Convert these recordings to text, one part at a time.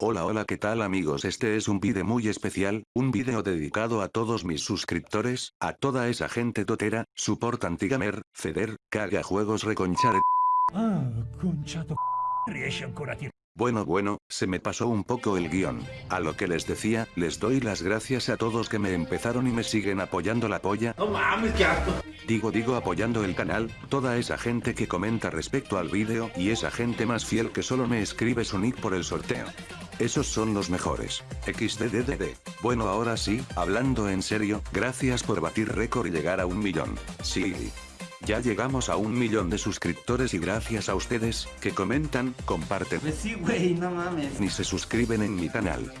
Hola hola qué tal amigos este es un vídeo muy especial, un vídeo dedicado a todos mis suscriptores, a toda esa gente totera, support antigamer, feder, caga juegos reconchar Ah, conchato. Bueno bueno, se me pasó un poco el guion. A lo que les decía, les doy las gracias a todos que me empezaron y me siguen apoyando la polla. No mames, qué asco. Digo digo apoyando el canal, toda esa gente que comenta respecto al vídeo y esa gente más fiel que solo me escribe su nick por el sorteo. Esos son los mejores. XDDDD. Bueno ahora sí, hablando en serio, gracias por batir récord y llegar a un millón. Sí. Ya llegamos a un millón de suscriptores y gracias a ustedes, que comentan, comparten, Pues sí, güey, no mames. ni se suscriben en mi canal.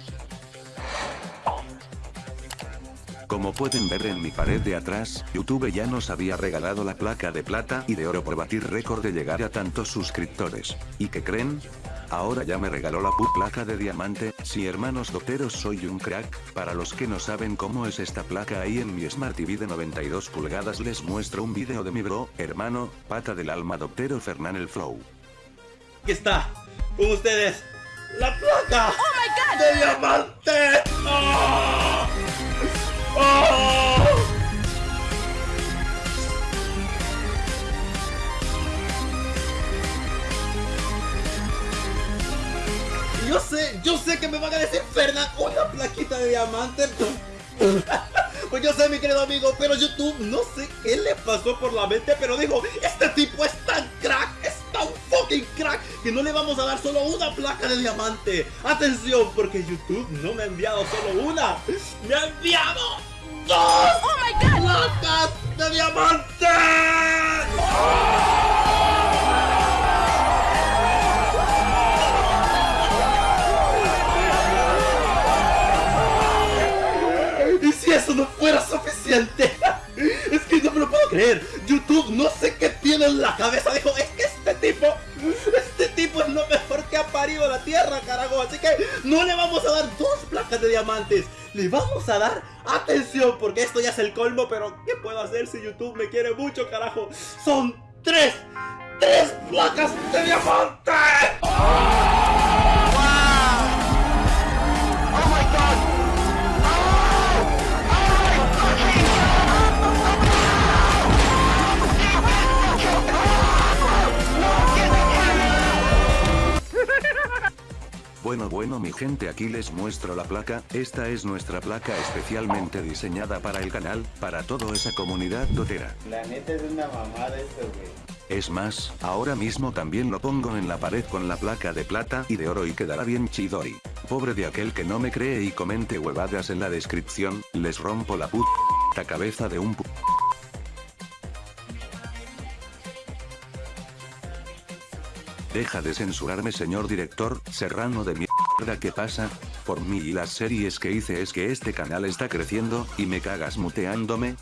Como pueden ver en mi pared de atrás, YouTube ya nos había regalado la placa de plata y de oro por batir récord de llegar a tantos suscriptores. ¿Y qué creen? Ahora ya me regaló la pu placa de diamante, si hermanos doteros soy un crack, para los que no saben cómo es esta placa ahí en mi Smart TV de 92 pulgadas les muestro un video de mi bro, hermano, pata del alma doctero Fernán el Flow. Aquí está, con ustedes, la placa de diamante. Yo sé, yo sé que me van a decir, Fernán, una plaquita de diamante. Pues yo sé, mi querido amigo, pero YouTube no sé qué le pasó por la mente, pero dijo, este tipo es tan crack, es tan fucking crack, que no le vamos a dar solo una placa de diamante. Atención, porque YouTube no me ha enviado solo una, me ha enviado dos placas de diamante. No fuera suficiente, es que no me lo puedo creer. YouTube no sé qué tiene en la cabeza. Dijo, es que este tipo, este tipo es lo mejor que ha parido la tierra, carajo. Así que no le vamos a dar dos placas de diamantes. Le vamos a dar atención, porque esto ya es el colmo. Pero, ¿qué puedo hacer si YouTube me quiere mucho, carajo? Son tres, tres placas de diamante. Bueno bueno mi gente aquí les muestro la placa, esta es nuestra placa especialmente diseñada para el canal, para toda esa comunidad dotera. La neta es una mamada eso, güey. Es más, ahora mismo también lo pongo en la pared con la placa de plata y de oro y quedará bien chidori. Pobre de aquel que no me cree y comente huevadas en la descripción, les rompo la puta cabeza de un pu... Deja de censurarme señor director, serrano de mierda ¿qué pasa? Por mí y las series que hice es que este canal está creciendo, y me cagas muteándome,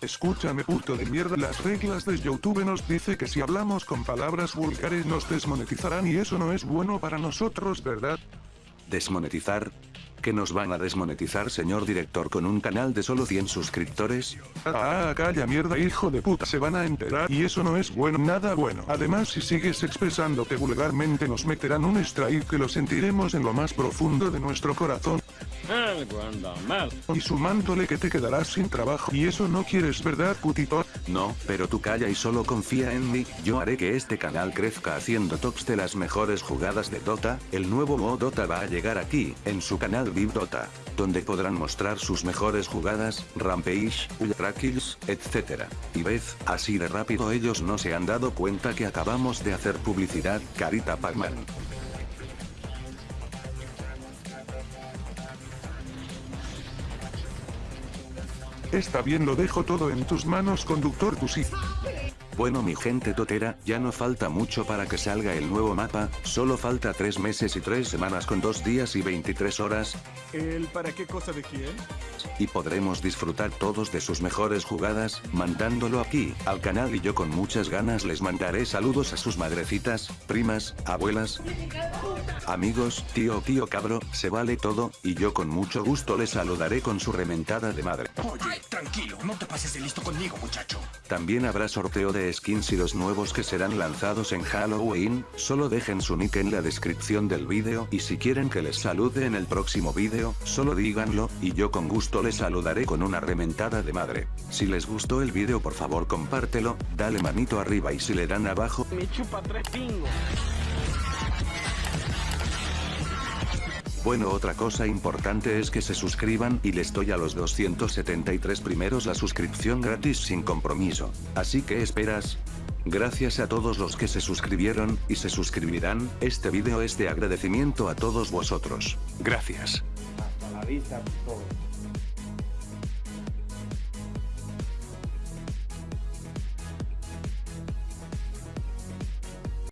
Escúchame puto de mierda, las reglas de YouTube nos dice que si hablamos con palabras vulgares nos desmonetizarán y eso no es bueno para nosotros, ¿verdad? desmonetizar. ¿Que nos van a desmonetizar señor director con un canal de solo 100 suscriptores? Ah, calla mierda hijo de puta, se van a enterar y eso no es bueno, nada bueno. Además si sigues expresándote vulgarmente nos meterán un strike que lo sentiremos en lo más profundo de nuestro corazón. Algo anda mal. Y sumándole que te quedarás sin trabajo y eso no quieres, ¿verdad putito? No, pero tú calla y solo confía en mí, yo haré que este canal crezca haciendo tops de las mejores jugadas de Dota, el nuevo modo Dota va a llegar aquí, en su canal Viv Dota, donde podrán mostrar sus mejores jugadas, Rampage, Ultra Kills, etc. Y ves, así de rápido ellos no se han dado cuenta que acabamos de hacer publicidad, Carita Pacman. Está bien lo dejo todo en tus manos conductor tu sí. Bueno mi gente totera, ya no falta mucho para que salga el nuevo mapa, solo falta 3 meses y 3 semanas con 2 días y 23 horas, ¿El para qué cosa de quién? Y podremos disfrutar todos de sus mejores jugadas, mandándolo aquí, al canal. Y yo con muchas ganas les mandaré saludos a sus madrecitas, primas, abuelas, amigos, tío tío cabro, se vale todo, y yo con mucho gusto les saludaré con su rementada de madre. Oye, tranquilo, no te pases de listo conmigo, muchacho. También habrá sorteo de skins y los nuevos que serán lanzados en Halloween, solo dejen su nick en la descripción del vídeo. Y si quieren que les salude en el próximo vídeo, solo díganlo, y yo con gusto les saludaré con una rementada de madre. Si les gustó el vídeo por favor compártelo, dale manito arriba y si le dan abajo, Me chupa tres pingos. Bueno otra cosa importante es que se suscriban y les doy a los 273 primeros la suscripción gratis sin compromiso. Así que esperas. Gracias a todos los que se suscribieron, y se suscribirán, este vídeo es de agradecimiento a todos vosotros. Gracias. Hasta la vista.